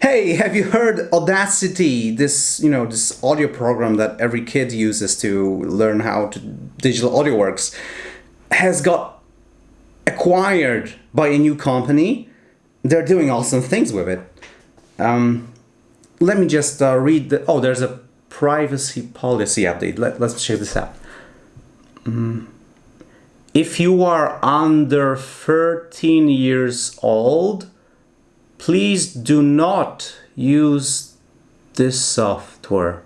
Hey, have you heard Audacity? This, you know, this audio program that every kid uses to learn how to digital audio works has got acquired by a new company. They're doing awesome things with it. Um, let me just uh, read the. Oh, there's a privacy policy update. Let, let's check this out. Mm. If you are under 13 years old, please do not use this software.